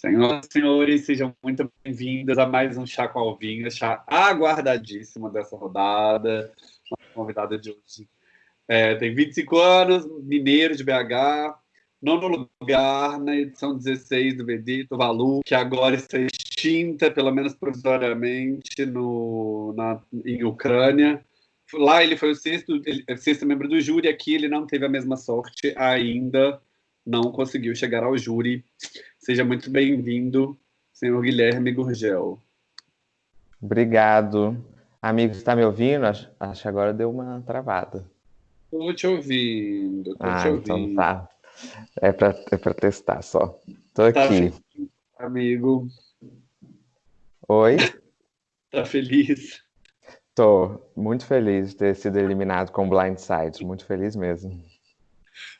Senhoras e senhores, sejam muito bem-vindos a mais um Chá com Alvinho, chá aguardadíssimo dessa rodada. Nossa convidada de hoje é, tem 25 anos, mineiro de BH, nono lugar na edição 16 do Vedito Valu, que agora está extinta, pelo menos provisoriamente, no, na, em Ucrânia. Lá ele foi o sexto, ele, sexto membro do júri, aqui ele não teve a mesma sorte ainda, não conseguiu chegar ao júri Seja muito bem-vindo, senhor Guilherme Gurgel. Obrigado. Amigo, está me ouvindo? Acho, que agora deu uma travada. Estou te ouvindo, tô ah, te então ouvindo. Então tá. É para é pra testar só. Tô tá aqui. Feliz, amigo. Oi? Tá feliz? Tô muito feliz de ter sido eliminado com Blindside. Muito feliz mesmo.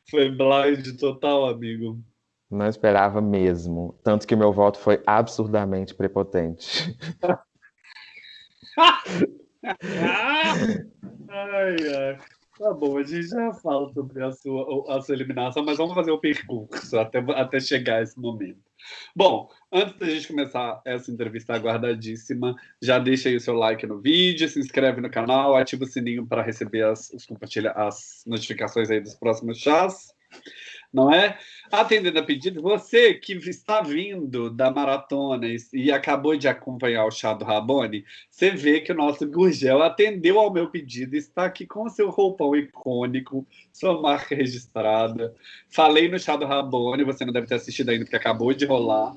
Foi blind total, amigo. Não esperava mesmo. Tanto que meu voto foi absurdamente prepotente. ai, ai. Tá bom, a gente já fala sobre a sua, a sua eliminação, mas vamos fazer o percurso até, até chegar a esse momento. Bom, antes da gente começar essa entrevista aguardadíssima, já deixa aí o seu like no vídeo, se inscreve no canal, ativa o sininho para receber as, compartilha, as notificações aí dos próximos chás não é? Atendendo a pedido, você que está vindo da maratona e acabou de acompanhar o chá do Rabone, você vê que o nosso Gurgel atendeu ao meu pedido, está aqui com o seu roupão icônico, sua marca registrada. Falei no chá do Rabone, você não deve ter assistido ainda porque acabou de rolar,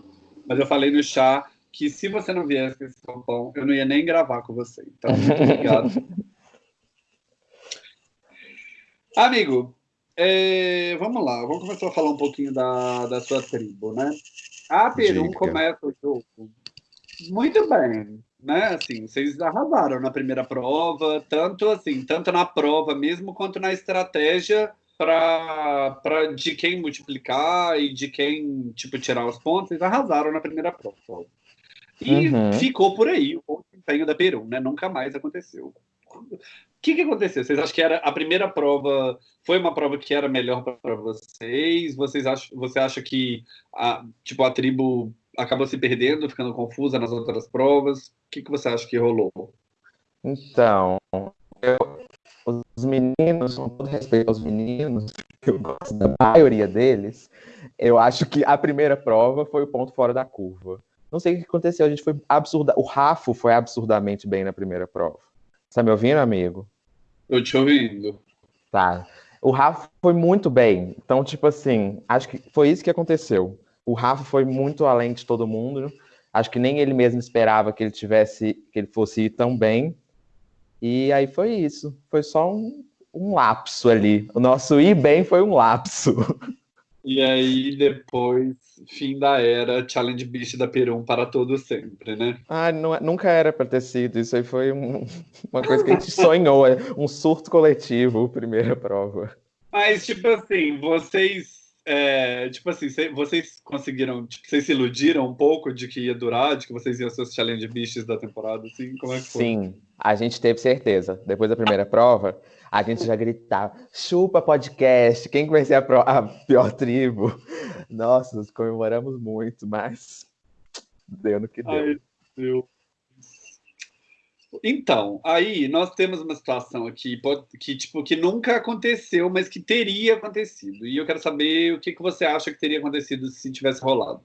mas eu falei no chá que se você não viesse com esse roupão, eu não ia nem gravar com você. Então, muito obrigado. Amigo, é, vamos lá, vamos começar a falar um pouquinho da, da sua tribo, né? A Peru Dica. começa o jogo muito bem, né? Assim, vocês arrasaram na primeira prova, tanto assim, tanto na prova mesmo quanto na estratégia para de quem multiplicar e de quem tipo tirar os pontos, vocês arrasaram na primeira prova. E uhum. ficou por aí o desempenho da Peru, né? Nunca mais aconteceu que, que aconteceu? Vocês acham que era a primeira prova foi uma prova que era melhor para vocês? Vocês acham, você acha que a, tipo a tribo acabou se perdendo, ficando confusa nas outras provas? O que, que você acha que rolou? Então, eu, os meninos, com todo respeito aos meninos, eu gosto da maioria deles, eu acho que a primeira prova foi o ponto fora da curva. Não sei o que aconteceu, a gente foi absurda. O Rafo foi absurdamente bem na primeira prova. Tá me ouvindo, amigo? Tô te ouvindo. Tá. O Rafa foi muito bem. Então, tipo assim, acho que foi isso que aconteceu. O Rafa foi muito além de todo mundo. Acho que nem ele mesmo esperava que ele tivesse, que ele fosse ir tão bem. E aí foi isso. Foi só um, um lapso ali. O nosso ir bem foi um lapso. E aí, depois, fim da era, Challenge Beast da Perum para todo sempre, né? Ah, não, é, nunca era para ter sido. Isso aí foi um, uma coisa que a gente sonhou, é um surto coletivo, primeira prova. Mas, tipo assim, vocês. É, tipo assim, vocês conseguiram, tipo, vocês se iludiram um pouco de que ia durar, de que vocês iam ser os challenge beasts da temporada, assim? Como é que foi? Sim, a gente teve certeza. Depois da primeira prova, a gente já gritava, chupa podcast, quem conhecia a, pro, a pior tribo? Nossa, nós comemoramos muito, mas deu no que deu. Ai, Deus. Então, aí nós temos uma situação aqui que, tipo, que nunca aconteceu, mas que teria acontecido. E eu quero saber o que, que você acha que teria acontecido se tivesse rolado.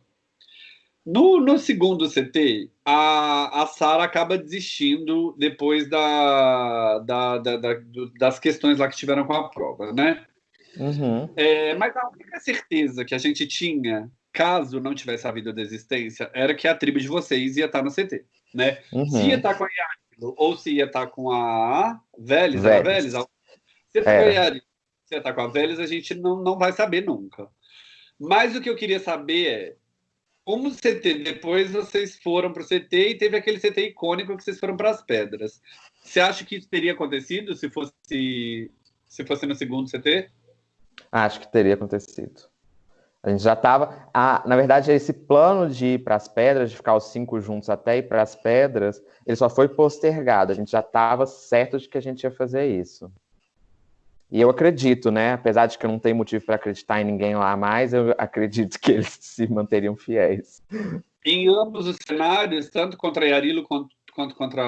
No, no segundo CT, a, a Sara acaba desistindo depois da, da, da, da, das questões lá que tiveram com a prova, né? Uhum. É, mas a única certeza que a gente tinha, caso não tivesse havido desistência, era que a tribo de vocês ia estar no CT, né? Uhum. Se ia estar com a Yarilo, ou se ia estar com a Vélez, a Vélez, se ia estar com a Yarilo, se ia estar com a Vélez, a gente não, não vai saber nunca. Mas o que eu queria saber é como CT, depois vocês foram para o CT e teve aquele CT icônico que vocês foram para as pedras. Você acha que isso teria acontecido se fosse se fosse no segundo CT? Acho que teria acontecido. A gente já estava. Na verdade, esse plano de ir para as pedras, de ficar os cinco juntos até ir para as pedras, ele só foi postergado. A gente já estava certo de que a gente ia fazer isso. E eu acredito, né? Apesar de que eu não tenho motivo para acreditar em ninguém lá mais, eu acredito que eles se manteriam fiéis. Em ambos os cenários, tanto contra Yarilo quanto, quanto contra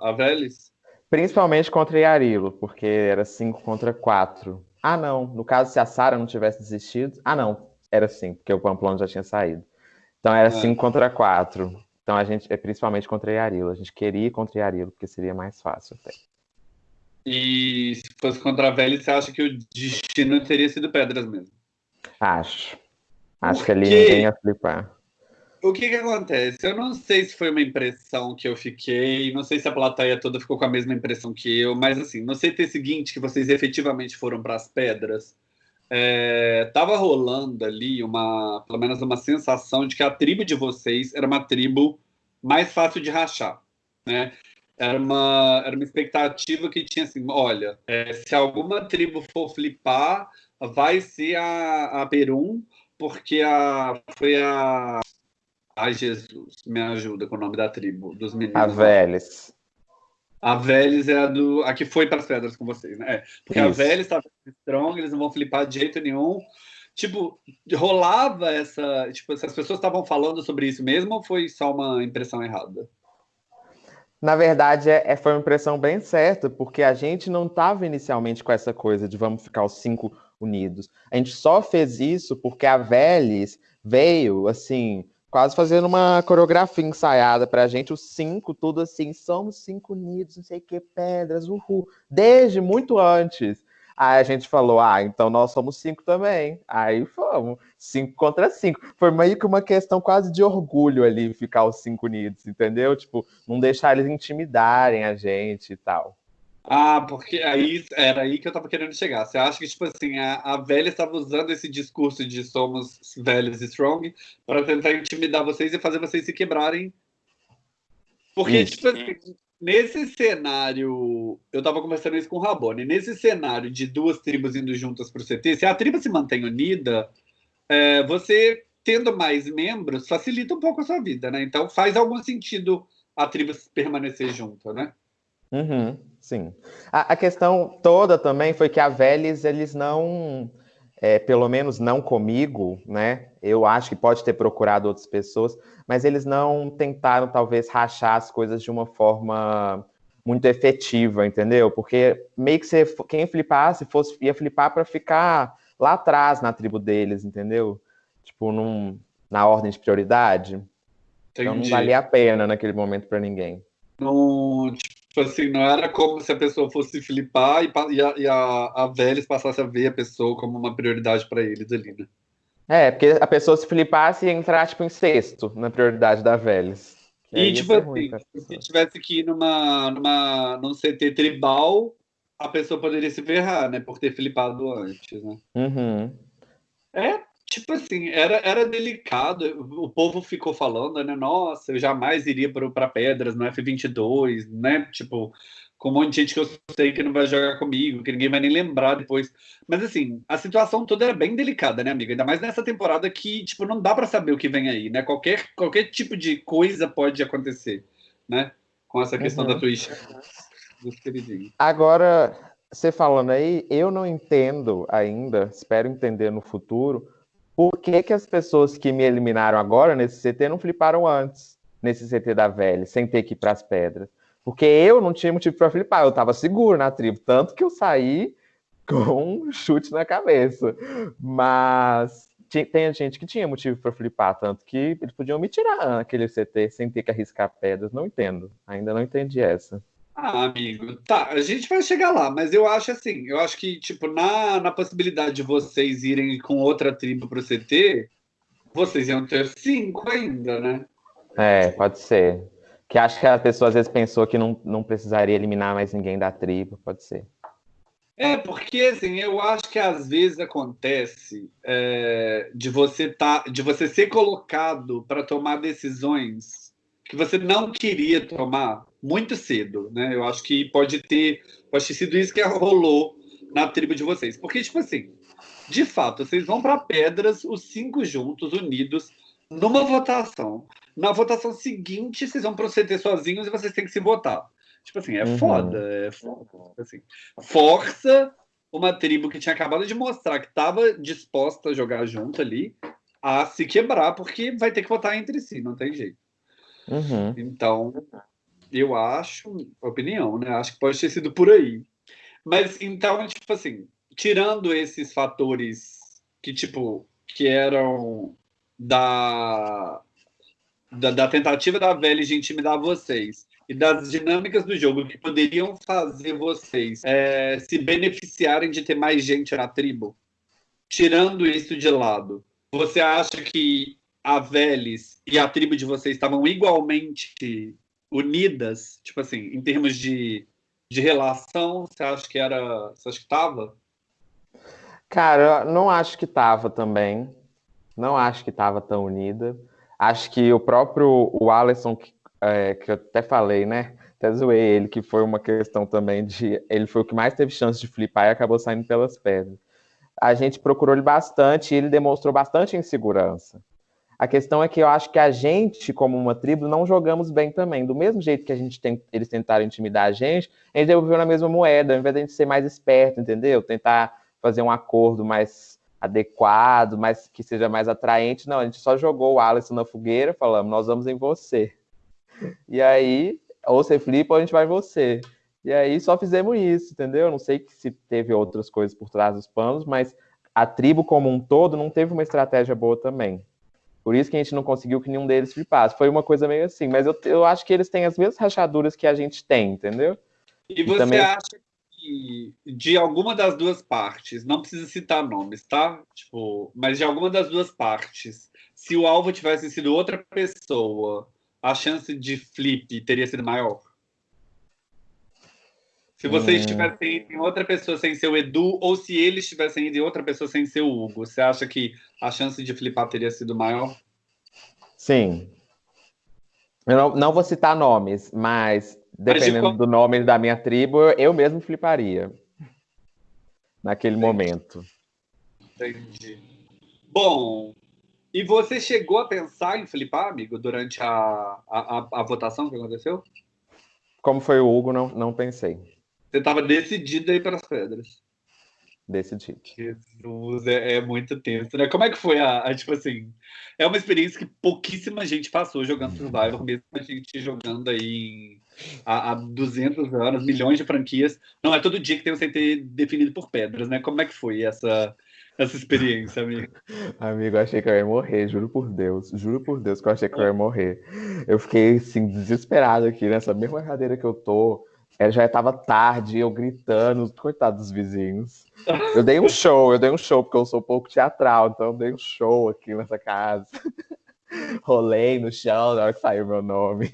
a Vélez? Principalmente contra Yarilo, porque era 5 contra 4. Ah, não. No caso, se a Sara não tivesse desistido. Ah, não. Era 5, porque o Pamplona já tinha saído. Então era 5 é. contra 4. Então a gente é principalmente contra Yarilo. A gente queria ir contra Yarilo, porque seria mais fácil até. E se fosse contra a Velha, você acha que o destino teria sido pedras mesmo? Acho. Acho que ali ninguém ia flipar. O que que acontece? Eu não sei se foi uma impressão que eu fiquei, não sei se a plateia toda ficou com a mesma impressão que eu, mas assim, não sei ter seguinte que vocês efetivamente foram para as pedras. É, tava rolando ali uma, pelo menos uma sensação de que a tribo de vocês era uma tribo mais fácil de rachar, né? Era uma, era uma expectativa que tinha assim, olha, é, se alguma tribo for flipar, vai ser a, a Perum, porque a, foi a... Ai, Jesus, me ajuda com o nome da tribo, dos meninos. A Vélez. A Vélez é a, do, a que foi para as pedras com vocês, né? É, porque Isso. a Vélez estava strong, eles não vão flipar de jeito nenhum. Tipo, rolava essa... Tipo, essas pessoas estavam falando sobre isso mesmo ou foi só uma impressão errada? Na verdade, é, é, foi uma impressão bem certa, porque a gente não estava inicialmente com essa coisa de vamos ficar os cinco unidos. A gente só fez isso porque a Vélez veio, assim, quase fazendo uma coreografia ensaiada para a gente, os cinco, tudo assim, somos cinco unidos, não sei o que, pedras, uhul, desde muito antes. Aí a gente falou, ah, então nós somos cinco também. Aí fomos, cinco contra cinco. Foi meio que uma questão quase de orgulho ali, ficar os cinco unidos, entendeu? Tipo, não deixar eles intimidarem a gente e tal. Ah, porque aí era aí que eu tava querendo chegar. Você acha que, tipo assim, a, a velha estava usando esse discurso de somos velhos e strong para tentar intimidar vocês e fazer vocês se quebrarem? Porque, Isso. tipo assim, Nesse cenário, eu estava conversando isso com o Rabone, nesse cenário de duas tribos indo juntas para o CT, se a tribo se mantém unida, é, você tendo mais membros facilita um pouco a sua vida, né? Então faz algum sentido a tribo permanecer junta, né? Uhum, sim. A, a, questão toda também foi que a Vélez, eles não, é, pelo menos não comigo, né? Eu acho que pode ter procurado outras pessoas, mas eles não tentaram, talvez, rachar as coisas de uma forma muito efetiva, entendeu? Porque meio que você, quem flipasse fosse, ia flipar para ficar lá atrás na tribo deles, entendeu? Tipo, num, na ordem de prioridade. Entendi. Então não valia a pena naquele momento para ninguém. Não, tipo assim, não era como se a pessoa fosse flipar e, e a, e a, a Vélez passasse a ver a pessoa como uma prioridade para eles ali, né? É, porque a pessoa se flipasse e entrar, tipo, em sexto na prioridade da Vélez. E, tipo assim, se tivesse que ir numa, numa, num CT tribal, a pessoa poderia se ferrar, né? Por ter flipado antes, né? Uhum. É, tipo assim, era, era delicado. O povo ficou falando, né? Nossa, eu jamais iria para Pedras no F22, né? Tipo, com um monte de gente que eu sei que não vai jogar comigo, que ninguém vai nem lembrar depois. Mas assim, a situação toda era bem delicada, né, amiga? Ainda mais nessa temporada que, tipo, não dá para saber o que vem aí, né? Qualquer, qualquer tipo de coisa pode acontecer, né? Com essa questão uhum. da Twitch. Agora, você falando aí, eu não entendo ainda, espero entender no futuro, por que, que as pessoas que me eliminaram agora nesse CT não fliparam antes, nesse CT da velha, sem ter que ir para as pedras. Porque eu não tinha motivo para flipar, eu estava seguro na tribo, tanto que eu saí com um chute na cabeça. Mas tem gente que tinha motivo para flipar, tanto que eles podiam me tirar aquele CT sem ter que arriscar pedras. Não entendo, ainda não entendi essa. Ah, amigo, tá, a gente vai chegar lá, mas eu acho assim, eu acho que, tipo, na, na possibilidade de vocês irem com outra tribo pro CT, vocês iam ter cinco ainda, né? É, pode ser. Que acho que a pessoa às vezes pensou que não, não precisaria eliminar mais ninguém da tribo, pode ser. É, porque assim, eu acho que às vezes acontece é, de você tá, de você ser colocado para tomar decisões que você não queria tomar muito cedo, né? Eu acho que pode ter, pode ter sido isso que rolou na tribo de vocês. Porque, tipo assim, de fato, vocês vão para pedras, os cinco juntos, unidos, numa votação. Na votação seguinte, vocês vão proceder sozinhos e vocês têm que se votar. Tipo assim, é uhum. foda, é foda. Assim, força uma tribo que tinha acabado de mostrar que estava disposta a jogar junto ali, a se quebrar, porque vai ter que votar entre si, não tem jeito. Uhum. Então, eu acho, opinião, né? Acho que pode ter sido por aí. Mas então, tipo assim, tirando esses fatores que, tipo, que eram da, da, da tentativa da velha de intimidar vocês e das dinâmicas do jogo que poderiam fazer vocês é, se beneficiarem de ter mais gente na tribo, tirando isso de lado, você acha que a Veles e a tribo de vocês estavam igualmente unidas, tipo assim, em termos de, de relação, você acha que era, você acha que estava? Cara, não acho que estava também. Não acho que estava tão unida. Acho que o próprio o Alisson, que, é, que eu até falei, né? Até zoei ele, que foi uma questão também de. Ele foi o que mais teve chance de flipar e acabou saindo pelas pedras. A gente procurou ele bastante e ele demonstrou bastante insegurança. A questão é que eu acho que a gente, como uma tribo, não jogamos bem também. Do mesmo jeito que a gente tem, eles tentaram intimidar a gente, a gente devolveu na mesma moeda, ao invés de a gente ser mais esperto, entendeu? Tentar fazer um acordo mais adequado, mais que seja mais atraente. Não, a gente só jogou o Alisson na fogueira, falamos, nós vamos em você. E aí, ou você flipa ou a gente vai em você. E aí só fizemos isso, entendeu? Não sei se teve outras coisas por trás dos panos, mas a tribo como um todo não teve uma estratégia boa também. Por isso que a gente não conseguiu que nenhum deles flipasse. Foi uma coisa meio assim, mas eu, eu acho que eles têm as mesmas rachaduras que a gente tem, entendeu? E, e você também... acha que de alguma das duas partes, não precisa citar nomes, tá? Tipo, mas de alguma das duas partes, se o alvo tivesse sido outra pessoa, a chance de flip teria sido maior? Se vocês hum. tivessem em outra pessoa sem ser o Edu, ou se eles tivessem ido em outra pessoa sem ser o Hugo, você acha que a chance de flipar teria sido maior? Sim. Eu não, não vou citar nomes, mas dependendo mas de... do nome da minha tribo, eu mesmo fliparia. Naquele Entendi. momento. Entendi. Bom, e você chegou a pensar em flipar, amigo, durante a, a, a, a votação que aconteceu? Como foi o Hugo, não, não pensei. Você estava decidido aí pelas pedras. Decidido. Jesus, é, é, muito tenso, né? Como é que foi a, a, tipo assim, é uma experiência que pouquíssima gente passou jogando Survivor, mesmo a gente jogando aí há, há 200 anos, milhões de franquias. Não é todo dia que tem um CT definido por pedras, né? Como é que foi essa, essa experiência, amigo? Amigo, eu achei que eu ia morrer, juro por Deus. Juro por Deus que eu achei que eu ia morrer. Eu fiquei, assim, desesperado aqui nessa mesma cadeira que eu tô ela já estava tarde, eu gritando, coitado dos vizinhos. Eu dei um show, eu dei um show, porque eu sou um pouco teatral, então eu dei um show aqui nessa casa. Rolei no chão na hora que saiu meu nome.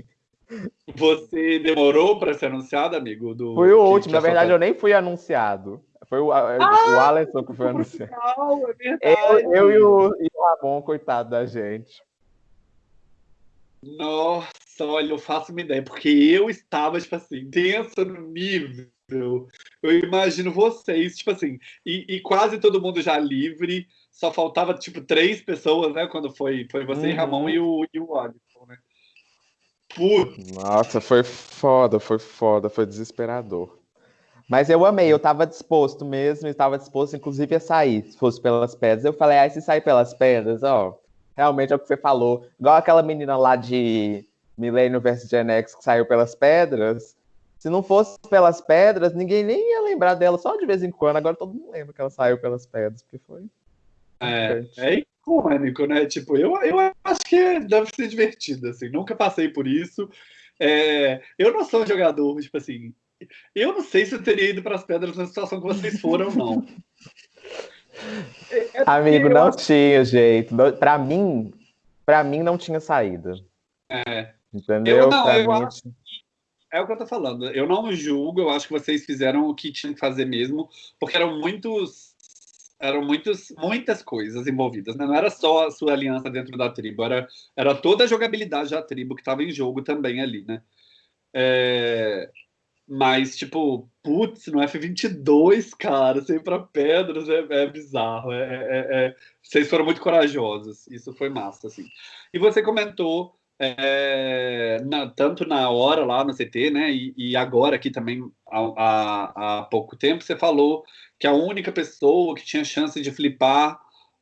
Você demorou para ser anunciado, amigo? Do... Fui o último, na verdade eu nem fui anunciado. Foi o, ah, o Alisson que foi anunciado. é eu, eu e, o, e o Ramon, coitado da gente. Nossa, olha, eu faço uma ideia, porque eu estava, tipo assim, tensa no nível. Eu imagino vocês, tipo assim, e, e, quase todo mundo já livre, só faltava, tipo, três pessoas, né? Quando foi, foi você, uhum. Ramon e o, e o Alisson, né? Putz. Nossa, foi foda, foi foda, foi desesperador. Mas eu amei, eu tava disposto mesmo, estava disposto, inclusive, a sair, se fosse pelas pedras. Eu falei, ah, se sair pelas pedras, ó, realmente é o que você falou. Igual aquela menina lá de Millennium vs Gen X que saiu pelas pedras. Se não fosse pelas pedras, ninguém nem ia lembrar dela só de vez em quando. Agora todo mundo lembra que ela saiu pelas pedras, porque foi. É, é icônico, né? Tipo, eu, eu acho que deve ser divertido, assim. Nunca passei por isso. É, eu não sou um jogador, tipo assim. Eu não sei se eu teria ido para as pedras na situação que vocês foram, não. É, é Amigo, não acho... tinha jeito. Para mim, para mim não tinha saída. É. Entendeu? Eu não, eu mim... acho é o que eu tô falando. Eu não julgo, eu acho que vocês fizeram o que tinham que fazer mesmo, porque eram muitos eram muitos, muitas coisas envolvidas, né? Não era só a sua aliança dentro da tribo, era, era toda a jogabilidade da tribo que estava em jogo também ali, né? É, mas, tipo, putz, no F22, cara, sem pra pedras é, é bizarro. É, é, é, vocês foram muito corajosos. Isso foi massa, assim. E você comentou é, na, tanto na hora lá no CT, né, e, e agora aqui também há, há, pouco tempo, você falou que a única pessoa que tinha chance de flipar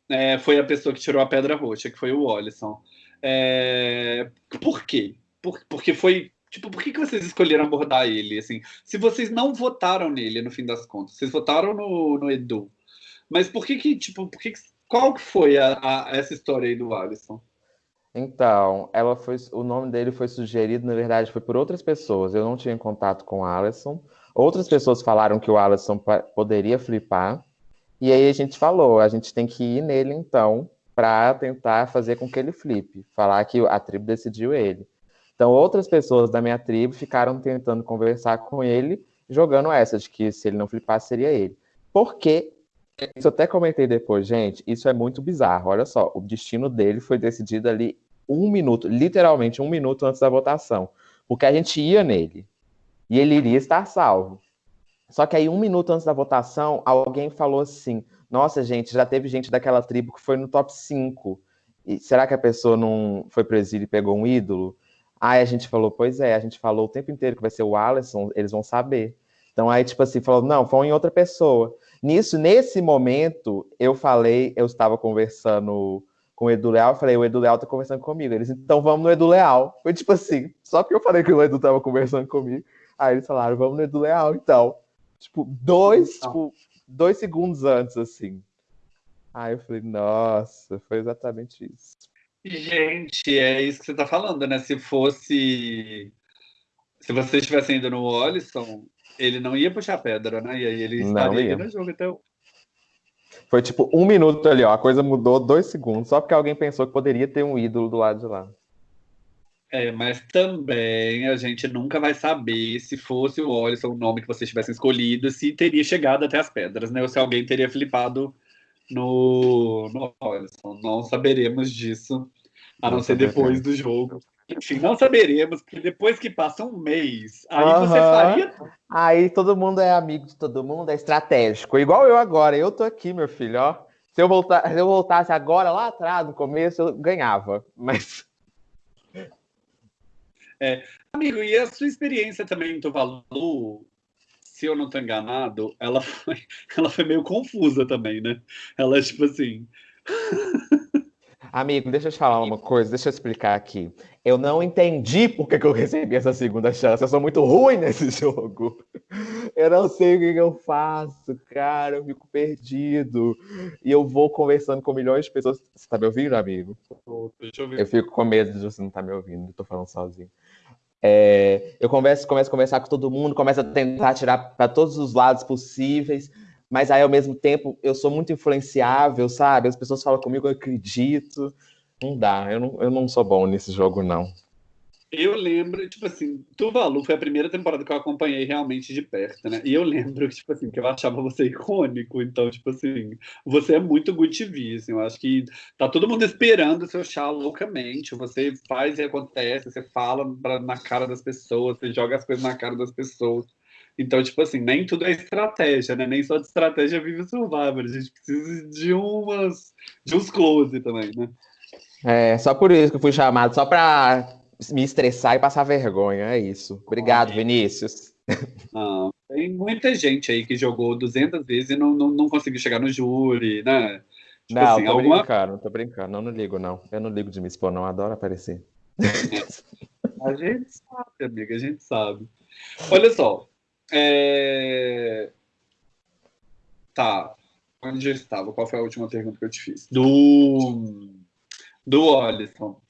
é, foi a pessoa que tirou a pedra roxa, que foi o Olisson. É, por quê? Por, porque foi Tipo, por que, que vocês escolheram abordar ele? Assim, se vocês não votaram nele, no fim das contas, vocês votaram no, no Edu. Mas por que que, tipo, por que, que qual que foi a, a, essa história aí do Alisson? Então, ela foi, o nome dele foi sugerido, na verdade, foi por outras pessoas. Eu não tinha contato com o Alisson. Outras pessoas falaram que o Alisson poderia flipar. E aí a gente falou, a gente tem que ir nele então, para tentar fazer com que ele flipe. Falar que a tribo decidiu ele. Então, outras pessoas da minha tribo ficaram tentando conversar com ele, jogando essa de que se ele não flipasse, seria ele. Porque, isso eu até comentei depois, gente, isso é muito bizarro. Olha só, o destino dele foi decidido ali um minuto, literalmente um minuto antes da votação. Porque a gente ia nele e ele iria estar salvo. Só que aí, um minuto antes da votação, alguém falou assim: Nossa, gente, já teve gente daquela tribo que foi no top 5. E será que a pessoa não foi pro exílio e pegou um ídolo? Aí a gente falou, pois é, a gente falou o tempo inteiro que vai ser o Alisson, eles vão saber. Então aí, tipo assim, falou, não, foi em outra pessoa. Nisso, nesse momento, eu falei, eu estava conversando com o Edu Leal, eu falei, o Edu Leal tá conversando comigo. Eles, então vamos no Edu Leal. Foi tipo assim, só porque eu falei que o Edu tava conversando comigo. Aí eles falaram, vamos no Edu Leal, então. Tipo, dois, então. tipo, dois segundos antes, assim. Aí eu falei, nossa, foi exatamente isso. Gente, é isso que você está falando, né? Se fosse. Se você estivesse indo no Olisson, ele não ia puxar pedra, né? E aí ele estaria no jogo, então. Foi tipo um minuto ali, ó. A coisa mudou dois segundos, só porque alguém pensou que poderia ter um ídolo do lado de lá. É, mas também a gente nunca vai saber se fosse o Olisson o nome que vocês tivessem escolhido, se teria chegado até as pedras, né? Ou se alguém teria flipado no, no Horizon. Não saberemos disso, a não, não ser depois do jogo. Enfim, não saberemos, porque depois que passa um mês, aí uhum. você faria. Aí todo mundo é amigo de todo mundo, é estratégico. Igual eu agora, eu tô aqui, meu filho, ó. Se eu, voltar, se eu voltasse agora, lá atrás, no começo, eu ganhava. Mas. É, amigo, e a sua experiência também em Tuvalu se eu não estou enganado, ela foi, ela foi meio confusa também, né? Ela, tipo assim. Amigo, deixa eu te falar uma coisa, deixa eu explicar aqui. Eu não entendi por que, que eu recebi essa segunda chance. Eu sou muito ruim nesse jogo. Eu não sei o que, que eu faço, cara. Eu fico perdido. E eu vou conversando com milhões de pessoas. Você tá me ouvindo, amigo? Deixa eu ver. Eu fico com medo de você não estar tá me ouvindo. Eu tô falando sozinho. É, eu começo, começo a conversar com todo mundo, começo a tentar tirar para todos os lados possíveis, mas aí ao mesmo tempo eu sou muito influenciável, sabe? As pessoas falam comigo, eu acredito. Não dá, eu não, eu não sou bom nesse jogo, não. Eu lembro, tipo assim, Tuvalu foi a primeira temporada que eu acompanhei realmente de perto, né? E eu lembro, tipo assim, que eu achava você icônico. Então, tipo assim, você é muito good TV, assim. Eu acho que tá todo mundo esperando o seu chá loucamente. Você faz e acontece, você fala pra, na cara das pessoas, você joga as coisas na cara das pessoas. Então, tipo assim, nem tudo é estratégia, né? Nem só de estratégia vive o Survivor. A gente precisa de umas... de uns close também, né? É, só por isso que eu fui chamado, só pra me estressar e passar vergonha, é isso. Obrigado, Vinícius. Não, tem muita gente aí que jogou 200 vezes e não, não, não conseguiu chegar no júri, né? Tipo não, assim, tô alguma... brincando, tô brincando. Não, não ligo, não. Eu não ligo de me expor, não. Adoro aparecer. A gente sabe, amiga, a gente sabe. Olha só. É... Tá. Onde eu estava? Qual foi a última pergunta que eu te fiz? Do. Do Olisson.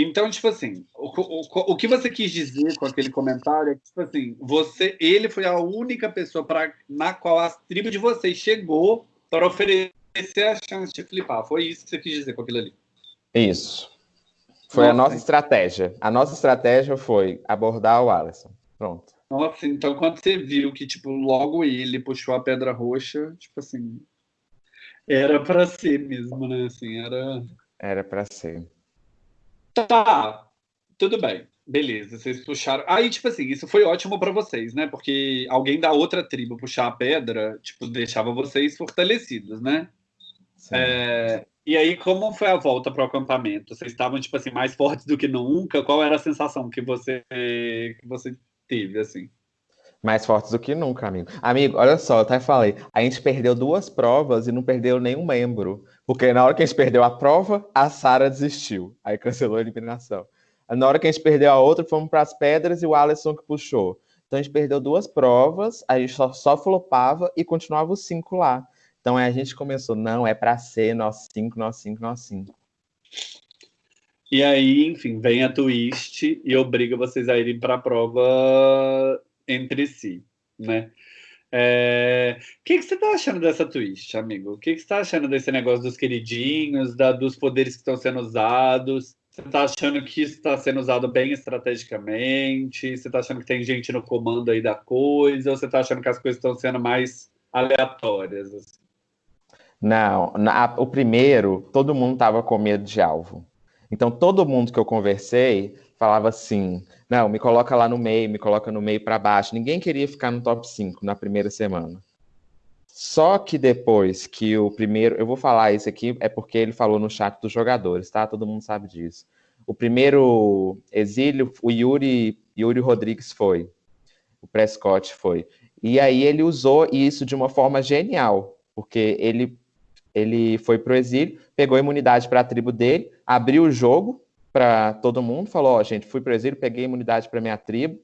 Então, tipo assim, o, o, o que você quis dizer com aquele comentário é que, tipo assim, você, ele foi a única pessoa pra, na qual a tribo de vocês chegou para oferecer a chance de flipar. Foi isso que você quis dizer com aquilo ali. Isso. Foi nossa, a nossa estratégia. A nossa estratégia foi abordar o Alisson. Pronto. Nossa, então quando você viu que, tipo, logo ele puxou a pedra roxa, tipo assim, era para ser mesmo, né? Assim, era. Era para ser. Tá, tudo bem. Beleza, vocês puxaram. Aí, tipo assim, isso foi ótimo para vocês, né? Porque alguém da outra tribo puxar a pedra, tipo, deixava vocês fortalecidos, né? É... E aí, como foi a volta para o acampamento? Vocês estavam, tipo assim, mais fortes do que nunca? Qual era a sensação que você, que você teve, assim? Mais fortes do que nunca, amigo. Amigo, olha só, eu até falei, a gente perdeu duas provas e não perdeu nenhum membro. Porque na hora que a gente perdeu a prova, a Sara desistiu. Aí cancelou a eliminação. Na hora que a gente perdeu a outra, fomos para as pedras e o Alisson que puxou. Então a gente perdeu duas provas, a gente só, só flopava e continuava os cinco lá. Então a gente começou, não, é para ser nós cinco, nós cinco, nós cinco. E aí, enfim, vem a twist e obriga vocês a irem para a prova entre si, né? É... O que, que você está achando dessa twist, amigo? O que, que você está achando desse negócio dos queridinhos, da, dos poderes que estão sendo usados? Você está achando que isso está sendo usado bem estrategicamente? Você está achando que tem gente no comando aí da coisa? Ou você está achando que as coisas estão sendo mais aleatórias? Assim? Não, na, o primeiro, todo mundo estava com medo de alvo. Então, todo mundo que eu conversei falava assim: não, me coloca lá no meio, me coloca no meio para baixo. Ninguém queria ficar no top 5 na primeira semana. Só que depois que o primeiro. Eu vou falar isso aqui, é porque ele falou no chat dos jogadores, tá? Todo mundo sabe disso. O primeiro exílio, o Yuri, Yuri Rodrigues foi. O Prescott foi. E aí ele usou isso de uma forma genial, porque ele ele foi pro exílio, pegou imunidade para a tribo dele, abriu o jogo para todo mundo, falou: Ó, oh, gente, fui pro exílio, peguei imunidade para minha tribo.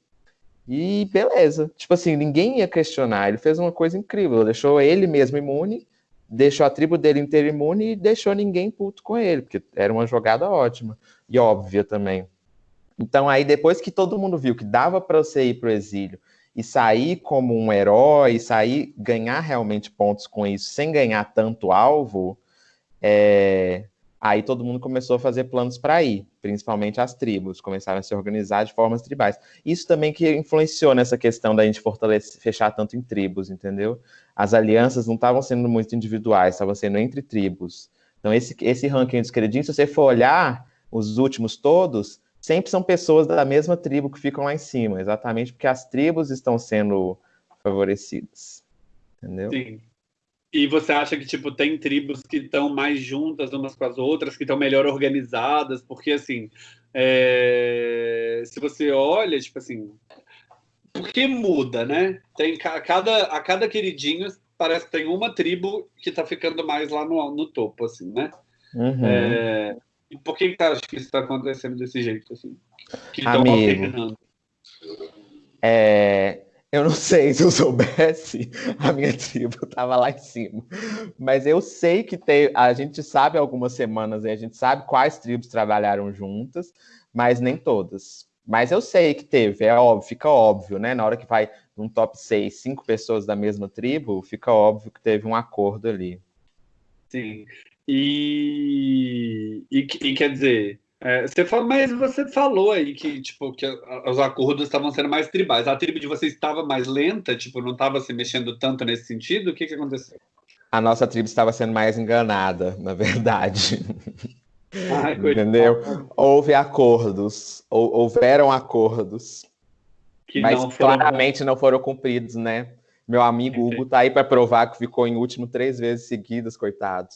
E beleza. Tipo assim, ninguém ia questionar. Ele fez uma coisa incrível. Deixou ele mesmo imune, deixou a tribo dele inteira imune e deixou ninguém puto com ele, porque era uma jogada ótima e óbvia também. Então, aí, depois que todo mundo viu que dava para você ir pro exílio e sair como um herói, sair, ganhar realmente pontos com isso, sem ganhar tanto alvo, é... aí todo mundo começou a fazer planos para ir, principalmente as tribos, começaram a se organizar de formas tribais. Isso também que influenciou nessa questão da gente fortalecer, fechar tanto em tribos, entendeu? As alianças não estavam sendo muito individuais, estavam sendo entre tribos. Então, esse, esse ranking dos queridinhos, se você for olhar os últimos todos, sempre são pessoas da mesma tribo que ficam lá em cima, exatamente porque as tribos estão sendo favorecidas. Entendeu? Sim. E você acha que tipo tem tribos que estão mais juntas umas com as outras, que estão melhor organizadas? Porque assim, é... se você olha, tipo assim, por que muda, né? Tem a cada a cada queridinho parece que tem uma tribo que está ficando mais lá no, no topo, assim, né? Uhum. É... E por que, que acha que isso está acontecendo desse jeito, assim? Que alternando? É, eu não sei se eu soubesse, a minha tribo estava lá em cima. Mas eu sei que tem, a gente sabe algumas semanas, a gente sabe quais tribos trabalharam juntas, mas nem todas. Mas eu sei que teve, é óbvio, fica óbvio, né? Na hora que vai num top 6, cinco pessoas da mesma tribo, fica óbvio que teve um acordo ali. Sim. E, e, e quer dizer, é, você fala, mas você falou aí que, tipo, que os acordos estavam sendo mais tribais. A tribo de vocês estava mais lenta, tipo, não estava se mexendo tanto nesse sentido? O que, que aconteceu? A nossa tribo estava sendo mais enganada, na verdade. Ai, Entendeu? Houve acordos, ou, houveram acordos, que mas não foram... claramente não foram cumpridos, né? Meu amigo Hugo tá aí para provar que ficou em último três vezes seguidas, coitado.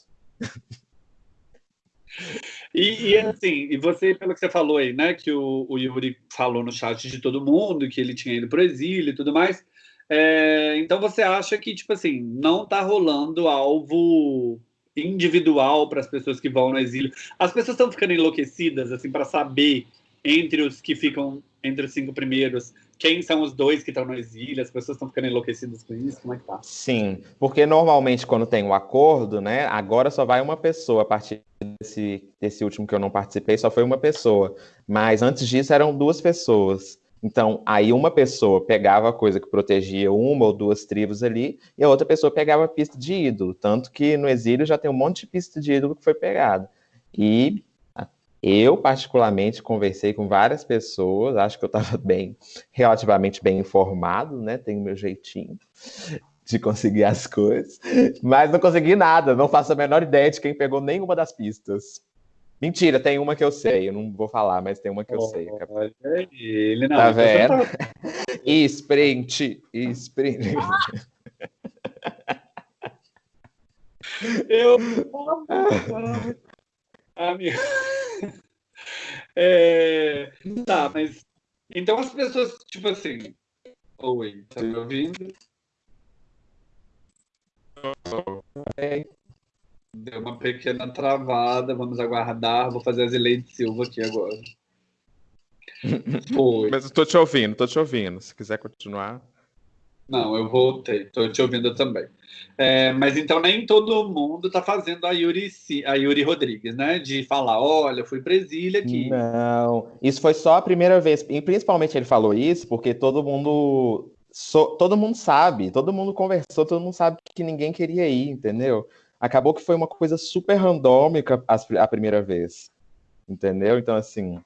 E, e, assim, e você, pelo que você falou aí, né, que o, o Yuri falou no chat de todo mundo, que ele tinha ido para o exílio e tudo mais, é, então você acha que, tipo assim, não tá rolando alvo individual para as pessoas que vão no exílio? As pessoas estão ficando enlouquecidas, assim, para saber entre os que ficam entre os cinco primeiros quem são os dois que estão no exílio, as pessoas estão ficando enlouquecidas com isso, como é que tá? Sim, porque normalmente quando tem o um acordo, né, agora só vai uma pessoa, a partir desse, desse último que eu não participei, só foi uma pessoa, mas antes disso eram duas pessoas. Então, aí uma pessoa pegava a coisa que protegia uma ou duas tribos ali, e a outra pessoa pegava a pista de ídolo. Tanto que no exílio já tem um monte de pista de ídolo que foi pegada. E eu, particularmente, conversei com várias pessoas, acho que eu estava bem, relativamente bem informado, né? Tenho meu jeitinho de conseguir as coisas, mas não consegui nada, não faço a menor ideia de quem pegou nenhuma das pistas. Mentira, tem uma que eu sei, eu não vou falar, mas tem uma que eu oh, sei. Ele não. Tá vendo? Tá... sprint, sprint. Eu. Amigo. É... Tá, mas. Então as pessoas, tipo assim. Oi, tá me ouvindo? Deu uma pequena travada, vamos aguardar. Vou fazer a Zileide Silva aqui agora. Foi. Mas eu tô te ouvindo, tô te ouvindo. Se quiser continuar. Não, eu voltei, estou te ouvindo também. É, mas então nem todo mundo está fazendo a Yuri, a Yuri Rodrigues, né? De falar, olha, fui Brasília aqui. Não, isso foi só a primeira vez. E principalmente ele falou isso porque todo mundo. So, todo mundo sabe, todo mundo conversou, todo mundo sabe que ninguém queria ir, entendeu? Acabou que foi uma coisa super randômica a, a primeira vez. Entendeu? Então, assim.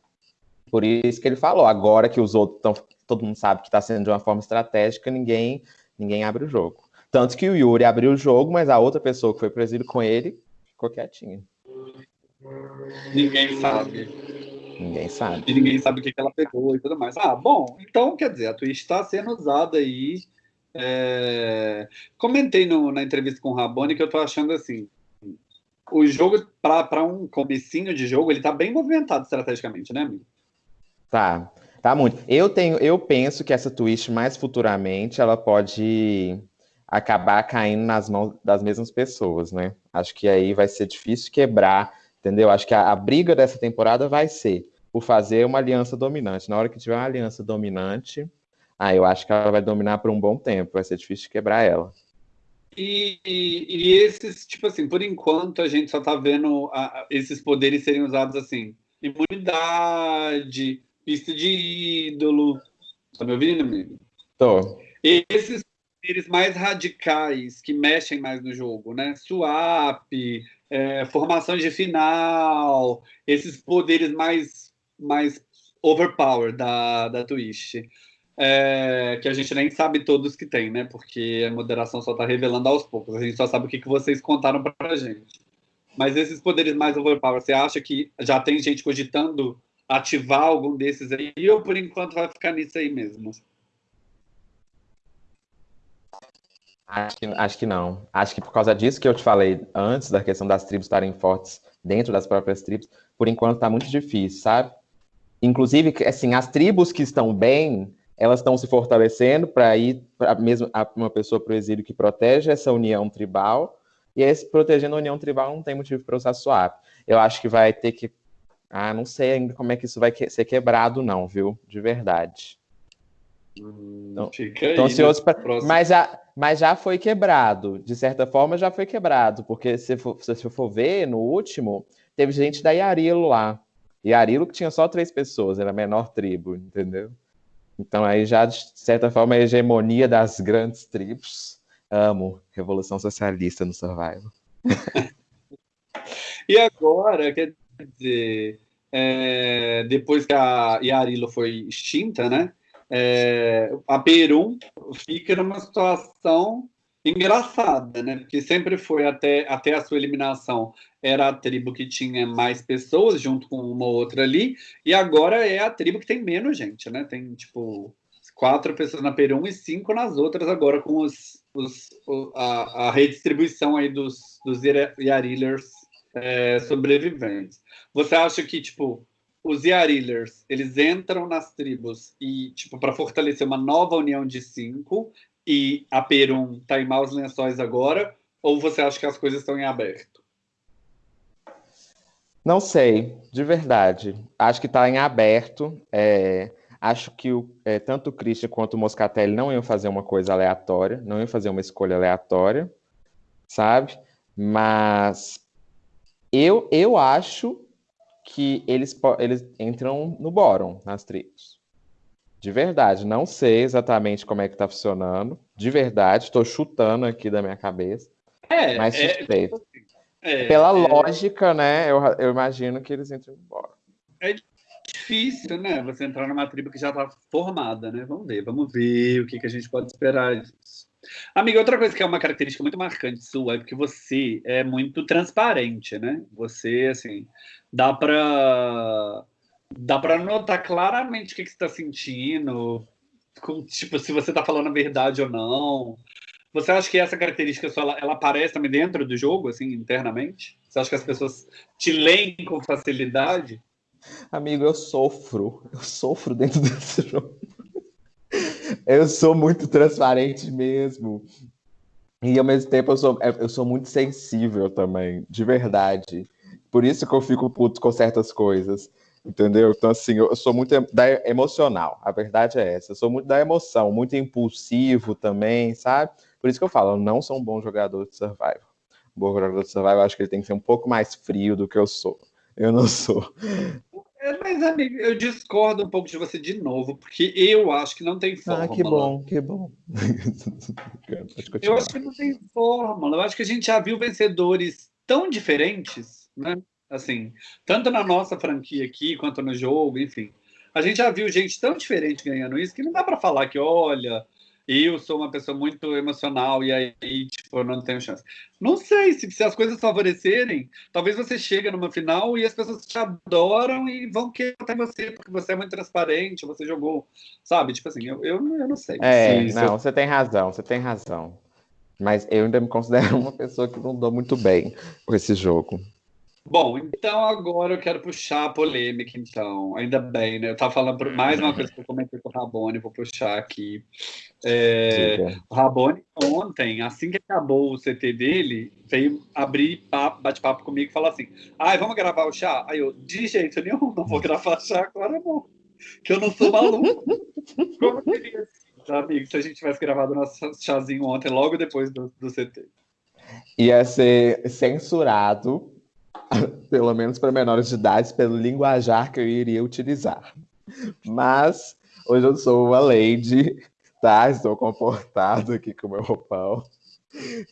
Por isso que ele falou, agora que os outros estão todo mundo sabe que está sendo de uma forma estratégica, ninguém, ninguém abre o jogo. Tanto que o Yuri abriu o jogo, mas a outra pessoa que foi presidido com ele ficou quietinha. Ninguém sabe. Ninguém sabe. E ninguém sabe o que, ela pegou e tudo mais. Ah, bom, então quer dizer, a Twitch está sendo usada aí. É... Comentei no, na entrevista com o Rabone que eu tô achando assim. O jogo, para um comecinho de jogo, ele tá bem movimentado estrategicamente, né, amigo? Tá. Tá muito. Eu tenho, eu penso que essa twist mais futuramente ela pode acabar caindo nas mãos das mesmas pessoas, né? Acho que aí vai ser difícil quebrar, entendeu? Acho que a, a briga dessa temporada vai ser por fazer uma aliança dominante. Na hora que tiver uma aliança dominante, aí eu acho que ela vai dominar por um bom tempo. Vai ser difícil quebrar ela. E, e, e, esses, tipo assim, por enquanto a gente só tá vendo a, esses poderes serem usados assim, imunidade, pista de ídolo. Tá me ouvindo, amigo? Tô. Esses poderes mais radicais que mexem mais no jogo, né? Swap, é, formação de final, esses poderes mais, mais overpower da, da Twitch. É, que a gente nem sabe todos que tem, né? Porque a moderação só tá revelando aos poucos. A gente só sabe o que, que vocês contaram pra gente. Mas esses poderes mais overpower, você acha que já tem gente cogitando ativar algum desses aí, ou por enquanto vai ficar nisso aí mesmo? Acho que, acho que não. Acho que por causa disso que eu te falei antes, da questão das tribos estarem fortes dentro das próprias tribos, por enquanto está muito difícil, sabe? Inclusive, assim, as tribos que estão bem, elas estão se fortalecendo para ir para mesmo uma pessoa para o exílio que protege essa união tribal, e esse protegendo a união tribal não tem motivo para usar swap. Eu acho que vai ter que ah, não sei ainda como é que isso vai que ser quebrado, não, viu? De verdade. Hum, então, fica então, aí, né? pra... mas, já, mas já foi quebrado. De certa forma, já foi quebrado. Porque se for, se for ver, no último, teve gente da Yarilo lá. Yarilo que tinha só três pessoas, era a menor tribo, entendeu? Então aí já, de certa forma, a hegemonia das grandes tribos. Amo Revolução Socialista no Survival. e agora, quer dizer, é, depois que a Yarilo foi extinta, né? É, a Perum fica numa situação engraçada, né? Porque sempre foi até, até a sua eliminação era a tribo que tinha mais pessoas junto com uma outra ali, e agora é a tribo que tem menos gente, né? Tem tipo quatro pessoas na Perum e cinco nas outras agora com os, os a, a, redistribuição aí dos, dos Yarilers é, sobreviventes. Você acha que, tipo, os Yarillers, eles entram nas tribos e, tipo, para fortalecer uma nova união de cinco e a Perum tá em maus lençóis agora? Ou você acha que as coisas estão em aberto? Não sei, de verdade. Acho que está em aberto. É, acho que o, é, tanto o Christian quanto o Moscatelli não iam fazer uma coisa aleatória, não iam fazer uma escolha aleatória, sabe? Mas eu, eu acho que eles, eles entram no bórum, nas tribos. De verdade, não sei exatamente como é que tá funcionando. De verdade, estou chutando aqui da minha cabeça. É, mas é, suspeito. É, Pela é, lógica, né? Eu, eu imagino que eles entram no bórum. É difícil, né? Você entrar numa tribo que já está formada, né? Vamos ver, vamos ver o que, que a gente pode esperar. Amiga, outra coisa que é uma característica muito marcante sua é que você é muito transparente, né? Você, assim, dá para dá para notar claramente o que, que você está sentindo, com, tipo, se você está falando a verdade ou não. Você acha que essa característica só ela, ela, aparece também dentro do jogo, assim, internamente? Você acha que as pessoas te leem com facilidade? Amigo, eu sofro. Eu sofro dentro desse jogo. Eu sou muito transparente mesmo. E ao mesmo tempo eu sou, eu sou muito sensível também, de verdade. Por isso que eu fico puto com certas coisas. Entendeu? Então, assim, eu sou muito da emocional. A verdade é essa. Eu sou muito da emoção, muito impulsivo também, sabe? Por isso que eu falo, eu não sou um bom jogador de survival. Um bom jogador de survival, eu acho que ele tem que ser um pouco mais frio do que eu sou. Eu não sou. É, mas, amigo, eu discordo um pouco de você de novo, porque eu acho que não tem fórmula. Ah, que bom, que bom. eu acho que não tem fórmula. Eu acho que a gente já viu vencedores tão diferentes, né? Assim, tanto na nossa franquia aqui, quanto no jogo, enfim. A gente já viu gente tão diferente ganhando isso que não dá para falar que, olha, eu sou uma pessoa muito emocional e aí, tipo, eu não tenho chance. Não sei, se, se as coisas favorecerem, talvez você chegue numa final e as pessoas te adoram e vão querer até você, porque você é muito transparente, você jogou, sabe? Tipo assim, eu, eu, eu não sei. É, não, você tem razão, você tem razão. Mas eu ainda me considero uma pessoa que não dou muito bem com esse jogo. Bom, então agora eu quero puxar a polêmica, então. Ainda bem, né? Eu estava falando por mais uma coisa que eu comentei com o Rabone, vou puxar aqui. É, o Rabone, ontem, assim que acabou o CT dele, veio abrir bate-papo comigo e falar assim: ai, vamos gravar o chá? Aí eu, de jeito nenhum, não vou gravar chá agora, não. Que eu não sou maluco. Como queria ser, amigo, se a gente tivesse gravado nosso chazinho ontem, logo depois do, do CT? Ia ser censurado pelo menos para menores de idade, pelo linguajar que eu iria utilizar. Mas hoje eu sou uma lady, tá? Estou comportado aqui com o meu roupão.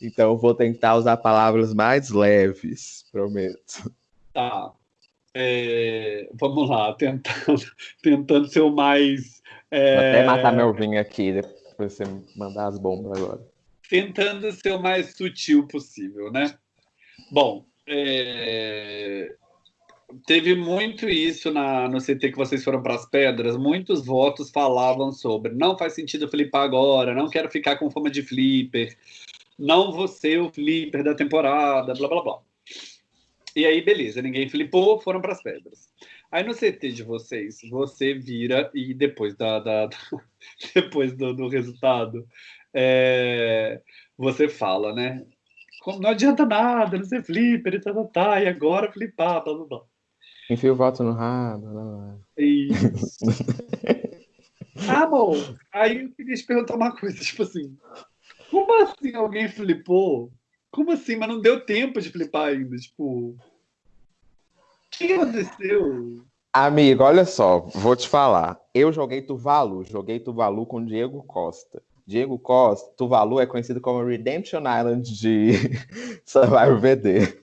Então vou tentar usar palavras mais leves, prometo. Tá. É, vamos lá, tentando, tentando ser o mais. É... Vou até matar meu vinho aqui, depois você mandar as bombas agora. Tentando ser o mais sutil possível, né? Bom, é... Teve muito isso na, no CT que vocês foram para as pedras. Muitos votos falavam sobre não faz sentido flipar agora, não quero ficar com fama de flipper, não vou ser o flipper da temporada, blá blá blá. E aí, beleza, ninguém flipou, foram para as pedras. Aí no CT de vocês, você vira e depois, da, da depois do, do resultado, é, você fala, né? Não adianta nada, não ser flipper e tá, tá, tá, e agora flipar, blá blá blá. Enfia o voto no rabo. Não. Isso. ah, bom, aí eu queria te perguntar uma coisa, tipo assim, como assim alguém flipou? Como assim? Mas não deu tempo de flipar ainda, tipo... O que aconteceu? Amigo, olha só, vou te falar. Eu joguei Tuvalu, joguei Tuvalu com Diego Costa. Diego Costa, Tuvalu é conhecido como Redemption Island de Survivor VD.